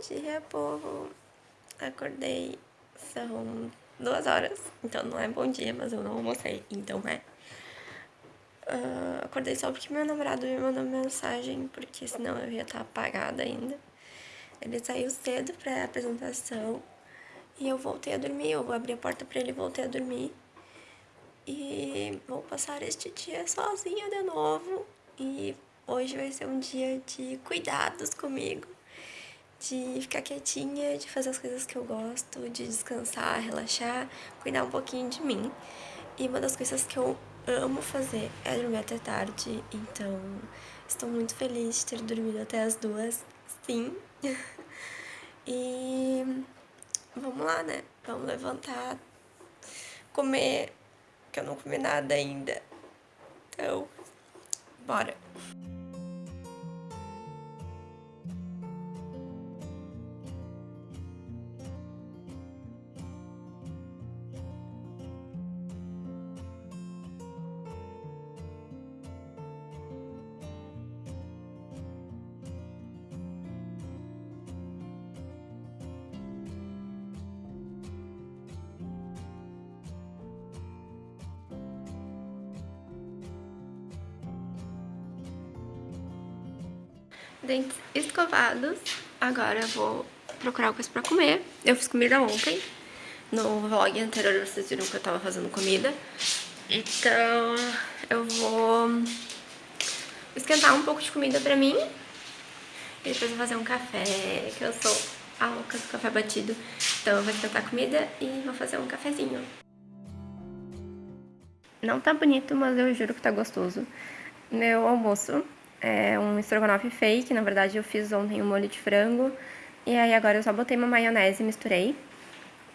dia, povo. Acordei, são duas horas, então não é bom dia, mas eu não almocei, então é. Uh, acordei só porque meu namorado me mandou mensagem, porque senão eu ia estar apagada ainda. Ele saiu cedo pra apresentação e eu voltei a dormir. Eu abri a porta pra ele e voltei a dormir. E vou passar este dia sozinha de novo. E hoje vai ser um dia de cuidados comigo de ficar quietinha, de fazer as coisas que eu gosto, de descansar, relaxar, cuidar um pouquinho de mim. E uma das coisas que eu amo fazer é dormir até tarde, então estou muito feliz de ter dormido até as duas, sim. e vamos lá, né? Vamos levantar, comer, que eu não comi nada ainda. Então, bora! Dentes escovados. Agora eu vou procurar coisa pra comer. Eu fiz comida ontem. No vlog anterior vocês viram que eu tava fazendo comida. Então eu vou esquentar um pouco de comida pra mim. E depois vou fazer um café, que eu sou a louca do café batido. Então eu vou esquentar a comida e vou fazer um cafezinho. Não tá bonito, mas eu juro que tá gostoso. Meu almoço é um estrogonofe fake, na verdade eu fiz ontem um molho de frango. E aí agora eu só botei uma maionese e misturei.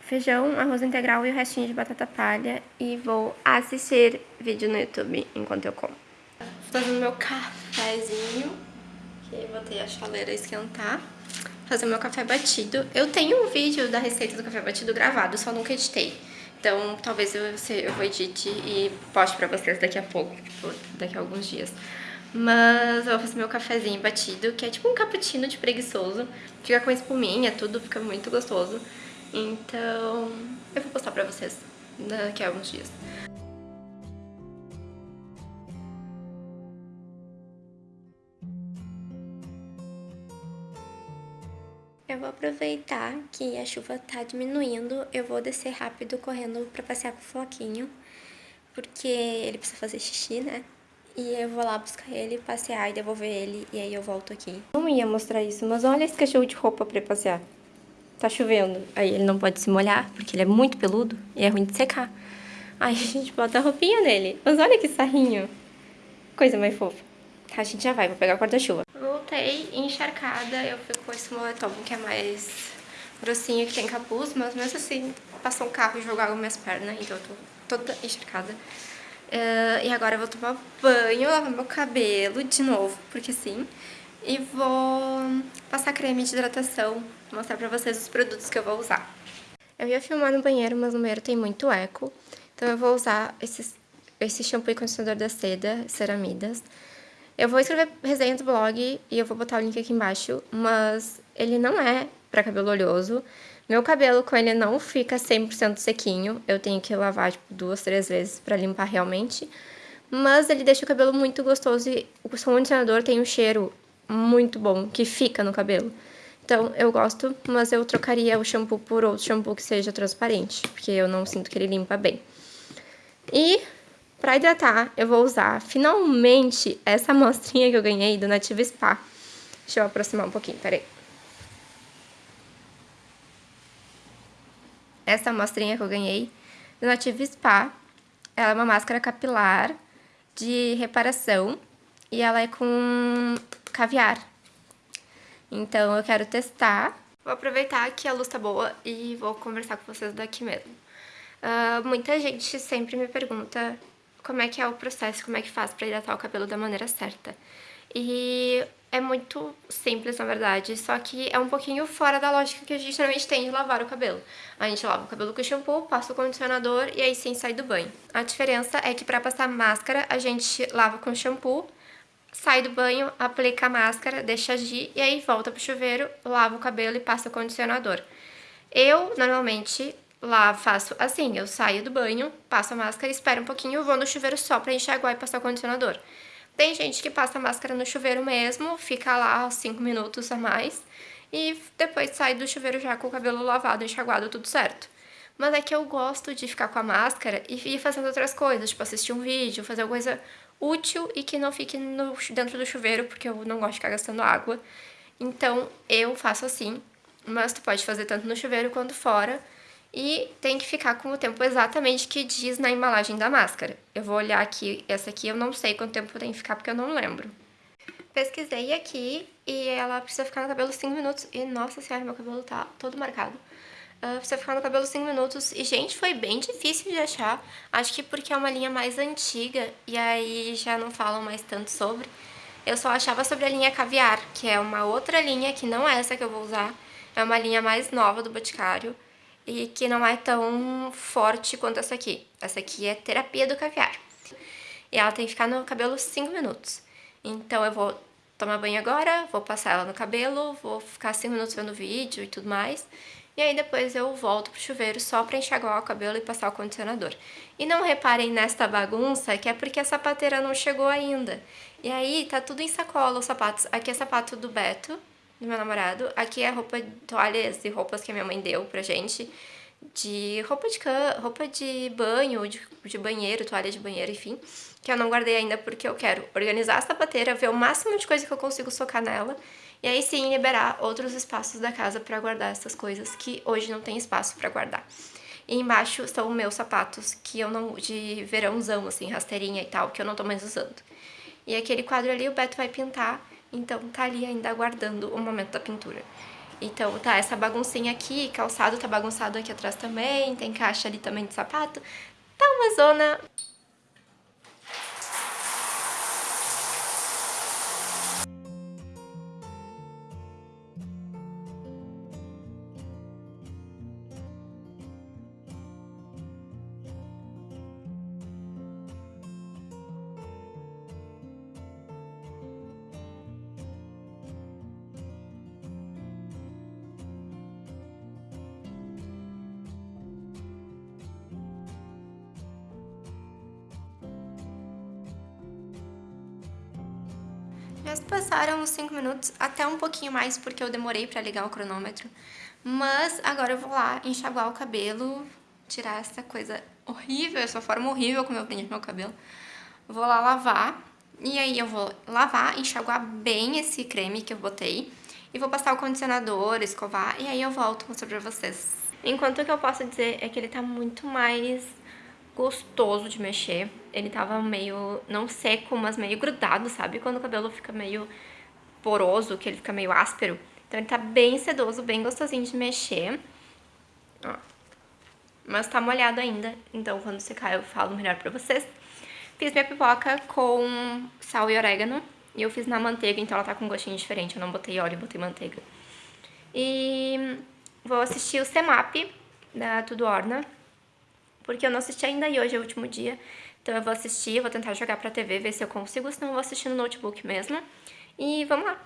Feijão, arroz integral e o restinho de batata palha. E vou assistir vídeo no YouTube enquanto eu como. Tô fazendo meu cafezinho, que botei a chaleira esquentar. Fazer meu café batido. Eu tenho um vídeo da receita do café batido gravado, só nunca editei. Então, talvez eu, eu vou edite e poste pra vocês daqui a pouco, tipo, daqui a alguns dias. Mas eu vou fazer meu cafezinho batido, que é tipo um cappuccino de preguiçoso. Fica com espuminha, tudo fica muito gostoso. Então, eu vou postar pra vocês daqui a alguns dias. Eu vou aproveitar que a chuva tá diminuindo, eu vou descer rápido correndo pra passear com o Floquinho, porque ele precisa fazer xixi, né? E eu vou lá buscar ele, passear e devolver ele, e aí eu volto aqui. Não ia mostrar isso, mas olha esse cachorro de roupa pra passear. Tá chovendo. Aí ele não pode se molhar, porque ele é muito peludo e é ruim de secar. Aí a gente bota a roupinha nele. Mas olha que sarrinho. Coisa mais fofa. Tá, a gente já vai, vou pegar o guarda-chuva. Voltei encharcada, eu fico com esse moletom que é mais grossinho, que tem capuz, mas mesmo assim, passou um carro e jogou minhas pernas, então eu tô toda encharcada. Uh, e agora eu vou tomar banho, lavar meu cabelo de novo, porque sim. E vou passar creme de hidratação, mostrar pra vocês os produtos que eu vou usar. Eu ia filmar no banheiro, mas no banheiro tem muito eco. Então eu vou usar esses, esse shampoo e condicionador da Seda, Ceramidas. Eu vou escrever resenha do blog e eu vou botar o link aqui embaixo, mas ele não é pra cabelo oleoso. Meu cabelo com ele não fica 100% sequinho, eu tenho que lavar tipo, duas, três vezes pra limpar realmente. Mas ele deixa o cabelo muito gostoso e o condicionador tem um cheiro muito bom, que fica no cabelo. Então, eu gosto, mas eu trocaria o shampoo por outro shampoo que seja transparente, porque eu não sinto que ele limpa bem. E, pra hidratar, eu vou usar, finalmente, essa amostrinha que eu ganhei do Nativa Spa. Deixa eu aproximar um pouquinho, peraí. Essa amostrinha que eu ganhei do Native Spa. Ela é uma máscara capilar de reparação e ela é com caviar. Então eu quero testar. Vou aproveitar que a luz tá boa e vou conversar com vocês daqui mesmo. Uh, muita gente sempre me pergunta como é que é o processo, como é que faz para hidratar o cabelo da maneira certa. E é muito simples, na verdade, só que é um pouquinho fora da lógica que a gente normalmente tem de lavar o cabelo. A gente lava o cabelo com shampoo, passa o condicionador e aí sim sai do banho. A diferença é que para passar máscara, a gente lava com shampoo, sai do banho, aplica a máscara, deixa agir e aí volta pro chuveiro, lava o cabelo e passa o condicionador. Eu, normalmente, lá faço assim, eu saio do banho, passo a máscara, espero um pouquinho, vou no chuveiro só pra enxaguar e passar o condicionador. Tem gente que passa máscara no chuveiro mesmo, fica lá 5 minutos a mais e depois sai do chuveiro já com o cabelo lavado, enxaguado, tudo certo. Mas é que eu gosto de ficar com a máscara e ir fazendo outras coisas, tipo assistir um vídeo, fazer alguma coisa útil e que não fique no, dentro do chuveiro, porque eu não gosto de ficar gastando água. Então, eu faço assim, mas tu pode fazer tanto no chuveiro quanto fora. E tem que ficar com o tempo exatamente que diz na embalagem da máscara. Eu vou olhar aqui, essa aqui eu não sei quanto tempo tem que ficar porque eu não lembro. Pesquisei aqui e ela precisa ficar no cabelo 5 minutos. E nossa senhora, meu cabelo tá todo marcado. Uh, precisa ficar no cabelo 5 minutos. E, gente, foi bem difícil de achar. Acho que porque é uma linha mais antiga e aí já não falam mais tanto sobre. Eu só achava sobre a linha Caviar, que é uma outra linha que não é essa que eu vou usar. É uma linha mais nova do Boticário e que não é tão forte quanto essa aqui. Essa aqui é terapia do caviar. E ela tem que ficar no cabelo 5 minutos. Então eu vou tomar banho agora, vou passar ela no cabelo, vou ficar 5 minutos vendo vídeo e tudo mais. E aí depois eu volto pro chuveiro só pra enxaguar o cabelo e passar o condicionador. E não reparem nesta bagunça que é porque a sapateira não chegou ainda. E aí tá tudo em sacola os sapatos. Aqui é sapato do Beto, do meu namorado. Aqui é roupa, toalhas e roupas que a minha mãe deu pra gente. De roupa de can... roupa de banho, de, de banheiro, toalha de banheiro, enfim. Que eu não guardei ainda porque eu quero organizar a sapateira, ver o máximo de coisa que eu consigo socar nela. E aí sim liberar outros espaços da casa pra guardar essas coisas que hoje não tem espaço pra guardar. E embaixo estão meus sapatos que eu não... de verãozão, assim, rasteirinha e tal, que eu não tô mais usando. E aquele quadro ali o Beto vai pintar então tá ali ainda aguardando o momento da pintura. Então tá essa baguncinha aqui, calçado tá bagunçado aqui atrás também, tem caixa ali também de sapato. Tá uma zona Já passaram uns 5 minutos, até um pouquinho mais, porque eu demorei pra ligar o cronômetro. Mas agora eu vou lá enxaguar o cabelo, tirar essa coisa horrível, essa forma horrível como eu prendi meu cabelo. Vou lá lavar, e aí eu vou lavar, enxaguar bem esse creme que eu botei. E vou passar o condicionador, escovar, e aí eu volto mostrar pra vocês. Enquanto o que eu posso dizer é que ele tá muito mais gostoso de mexer. Ele tava meio, não seco, mas meio grudado, sabe? Quando o cabelo fica meio poroso, que ele fica meio áspero. Então ele tá bem sedoso, bem gostosinho de mexer. Ó. Mas tá molhado ainda, então quando secar eu falo melhor pra vocês. Fiz minha pipoca com sal e orégano. E eu fiz na manteiga, então ela tá com um gostinho diferente. Eu não botei óleo, botei manteiga. E vou assistir o Semap da Tudo Orna porque eu não assisti ainda e hoje é o último dia. Então eu vou assistir, vou tentar jogar pra TV, ver se eu consigo, senão eu vou assistir no notebook mesmo. E vamos lá!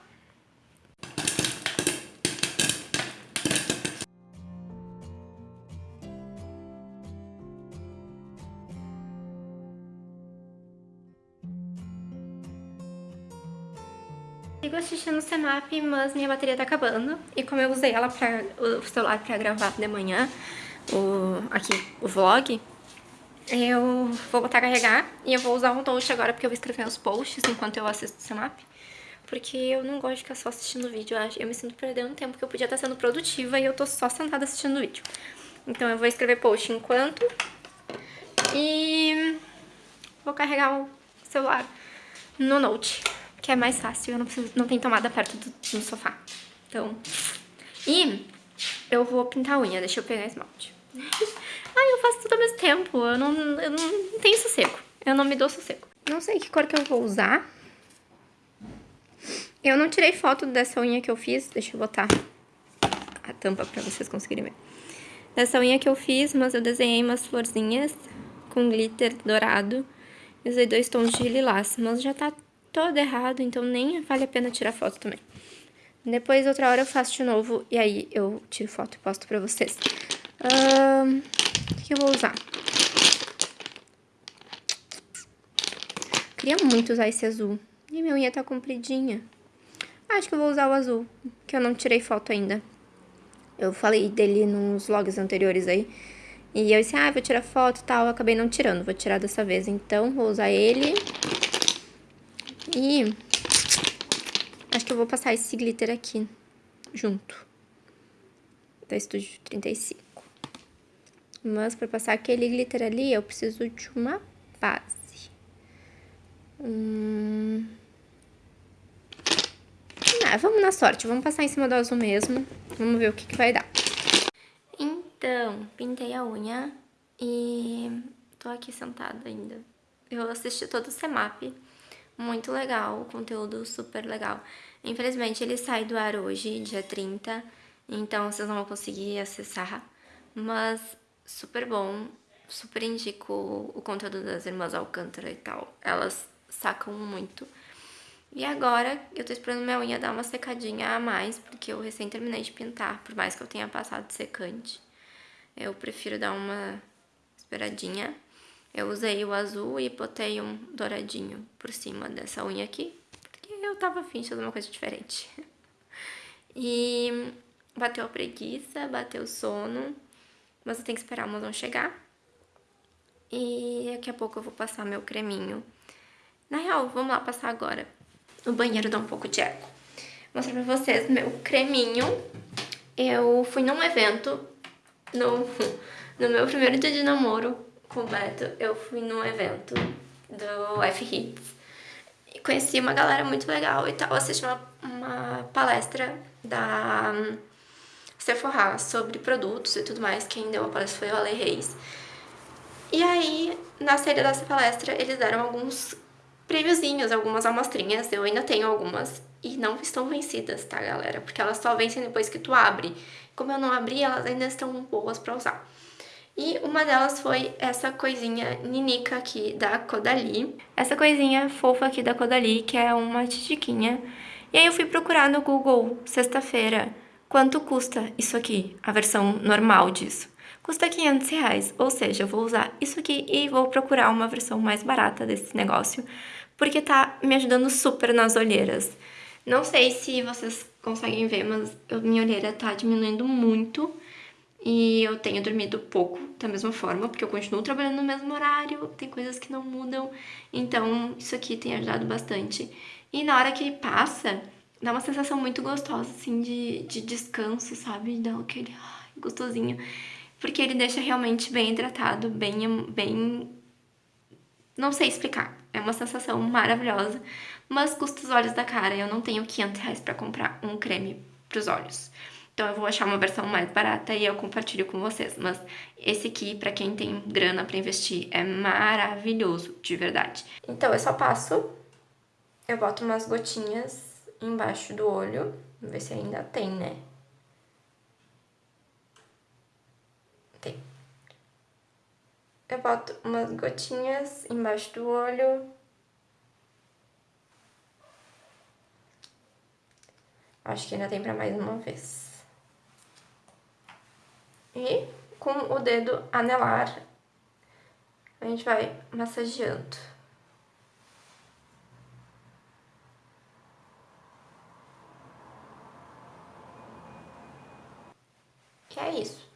Sigo assistindo o Semap, mas minha bateria tá acabando. E como eu usei ela pra, o celular pra gravar de manhã, o, aqui, o vlog, eu vou botar a carregar e eu vou usar o Note agora porque eu vou escrever os posts enquanto eu assisto o Semap. Porque eu não gosto de ficar só assistindo vídeo, eu me sinto perdendo tempo que eu podia estar sendo produtiva e eu tô só sentada assistindo vídeo. Então eu vou escrever post enquanto e vou carregar o celular no Note, que é mais fácil, eu não, preciso, não tenho tomada perto do, do sofá. Então, e eu vou pintar a unha, deixa eu pegar esmalte. Ai, eu faço tudo ao mesmo tempo. Eu não, eu não tenho sossego. Eu não me dou sossego. Não sei que cor que eu vou usar. Eu não tirei foto dessa unha que eu fiz. Deixa eu botar a tampa pra vocês conseguirem ver. Dessa unha que eu fiz, mas eu desenhei umas florzinhas com glitter dourado. Usei dois tons de lilás, mas já tá todo errado, então nem vale a pena tirar foto também. Depois, outra hora, eu faço de novo e aí eu tiro foto e posto pra vocês. O que eu vou usar? Queria muito usar esse azul. E minha unha tá compridinha. Acho que eu vou usar o azul, que eu não tirei foto ainda. Eu falei dele nos vlogs anteriores aí. E eu disse, ah, vou tirar foto e tal. Eu acabei não tirando, vou tirar dessa vez. Então, vou usar ele. E Acho que eu vou passar esse glitter aqui, junto. Da Estúdio 35. Mas pra passar aquele glitter ali, eu preciso de uma base. Hum... Ah, vamos na sorte, vamos passar em cima do azul mesmo. Vamos ver o que, que vai dar. Então, pintei a unha e tô aqui sentada ainda. Eu assisti todo o CEMAP muito legal, conteúdo super legal. Infelizmente ele sai do ar hoje, dia 30, então vocês não vão conseguir acessar, mas super bom, super indico o conteúdo das irmãs Alcântara e tal, elas sacam muito. E agora eu tô esperando minha unha dar uma secadinha a mais, porque eu recém terminei de pintar, por mais que eu tenha passado secante. Eu prefiro dar uma esperadinha eu usei o azul e botei um douradinho por cima dessa unha aqui, porque eu tava afim de fazer uma coisa diferente. E bateu a preguiça, bateu o sono, mas eu tenho que esperar o mozão chegar. E daqui a pouco eu vou passar meu creminho. Na real, vamos lá passar agora. O banheiro dá um pouco de eco. Vou mostrar pra vocês meu creminho. Eu fui num evento no, no meu primeiro dia de namoro com o Beto, eu fui num evento do F-Hits. Conheci uma galera muito legal e tal. Assisti uma, uma palestra da Sephora sobre produtos e tudo mais. Quem deu a palestra foi o Ale Reis. E aí, na saída dessa palestra, eles deram alguns prêmiozinhos, algumas amostrinhas. Eu ainda tenho algumas e não estão vencidas, tá, galera? Porque elas só vencem depois que tu abre. Como eu não abri, elas ainda estão boas pra usar. E uma delas foi essa coisinha ninica aqui da Codali. Essa coisinha fofa aqui da Codali, que é uma titiquinha. E aí eu fui procurar no Google, sexta-feira, quanto custa isso aqui, a versão normal disso. Custa 500 reais, ou seja, eu vou usar isso aqui e vou procurar uma versão mais barata desse negócio, porque tá me ajudando super nas olheiras. Não sei se vocês conseguem ver, mas minha olheira tá diminuindo muito. E eu tenho dormido pouco da mesma forma, porque eu continuo trabalhando no mesmo horário, tem coisas que não mudam, então isso aqui tem ajudado bastante. E na hora que passa, dá uma sensação muito gostosa, assim, de, de descanso, sabe? Dá aquele ai, gostosinho. Porque ele deixa realmente bem hidratado, bem, bem... Não sei explicar. É uma sensação maravilhosa, mas custa os olhos da cara. Eu não tenho 500 reais pra comprar um creme pros olhos. Então eu vou achar uma versão mais barata e eu compartilho com vocês. Mas esse aqui, pra quem tem grana pra investir, é maravilhoso, de verdade. Então eu só passo, eu boto umas gotinhas embaixo do olho. Vamos ver se ainda tem, né? Tem. Eu boto umas gotinhas embaixo do olho. Acho que ainda tem pra mais uma vez. E com o dedo anelar, a gente vai massageando. Que é isso.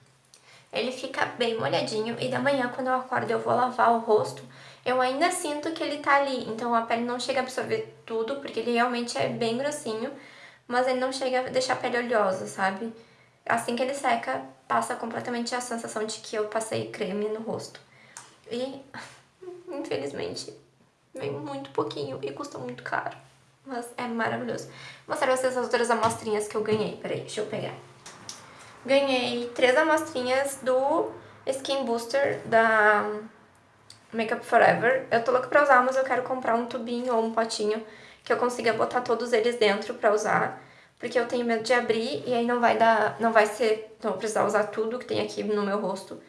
Ele fica bem molhadinho e da manhã, quando eu acordo eu vou lavar o rosto, eu ainda sinto que ele tá ali. Então a pele não chega a absorver tudo, porque ele realmente é bem grossinho, mas ele não chega a deixar a pele oleosa, sabe? Assim que ele seca, passa completamente a sensação de que eu passei creme no rosto. E, infelizmente, vem muito pouquinho e custa muito caro. Mas é maravilhoso. Vou mostrar pra vocês as outras amostrinhas que eu ganhei. Peraí, deixa eu pegar. Ganhei três amostrinhas do Skin Booster da Makeup Forever. Eu tô louca pra usar, mas eu quero comprar um tubinho ou um potinho que eu consiga botar todos eles dentro pra usar porque eu tenho medo de abrir e aí não vai dar, não vai ser, não vou precisar usar tudo que tem aqui no meu rosto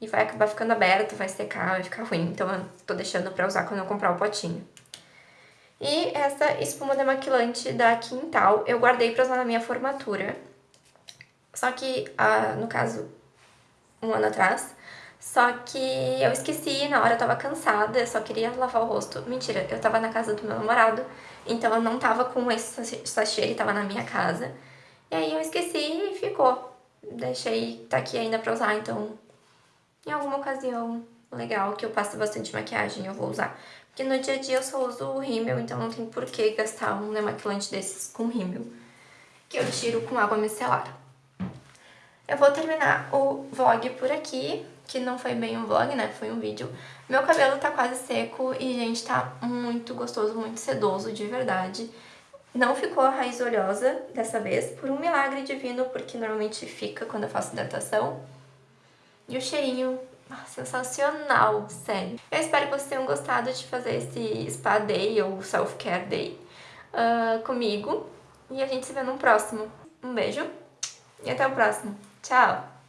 e vai acabar ficando aberto, vai secar, vai ficar ruim. Então eu tô deixando pra usar quando eu comprar o potinho. E essa espuma demaquilante da Quintal eu guardei pra usar na minha formatura. Só que, ah, no caso, um ano atrás. Só que eu esqueci, na hora eu tava cansada, eu só queria lavar o rosto. Mentira, eu tava na casa do meu namorado, então eu não tava com esse sachê, ele tava na minha casa. E aí eu esqueci e ficou. Deixei, tá aqui ainda pra usar, então em alguma ocasião legal que eu passo bastante maquiagem eu vou usar. Porque no dia a dia eu só uso o rímel, então não tem por que gastar um demaquilante desses com rímel. Que eu tiro com água micelar. Eu vou terminar o vlog por aqui, que não foi bem um vlog, né? Foi um vídeo. Meu cabelo tá quase seco e, gente, tá muito gostoso, muito sedoso, de verdade. Não ficou a raiz oleosa dessa vez, por um milagre divino, porque normalmente fica quando eu faço hidratação. E o cheirinho sensacional, sério. Eu espero que vocês tenham gostado de fazer esse Spa Day ou Self Care Day uh, comigo. E a gente se vê no próximo. Um beijo e até o próximo. Ciao!